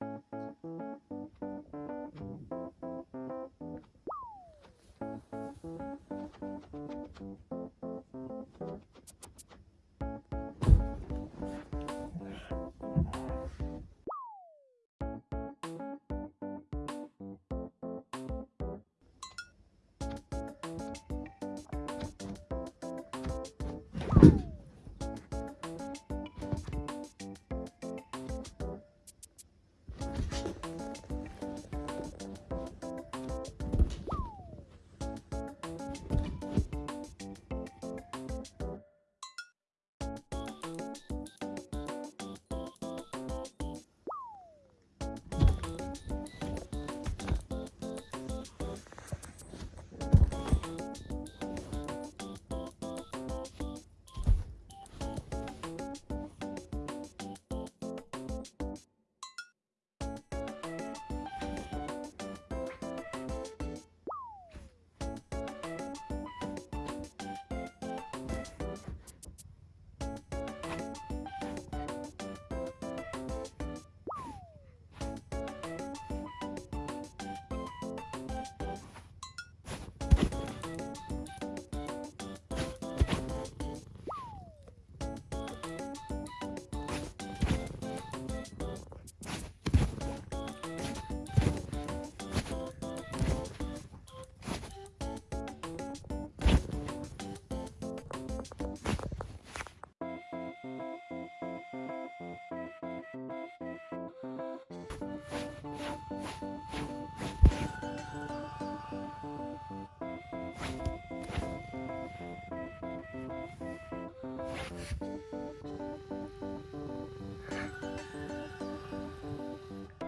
you ハハハハ。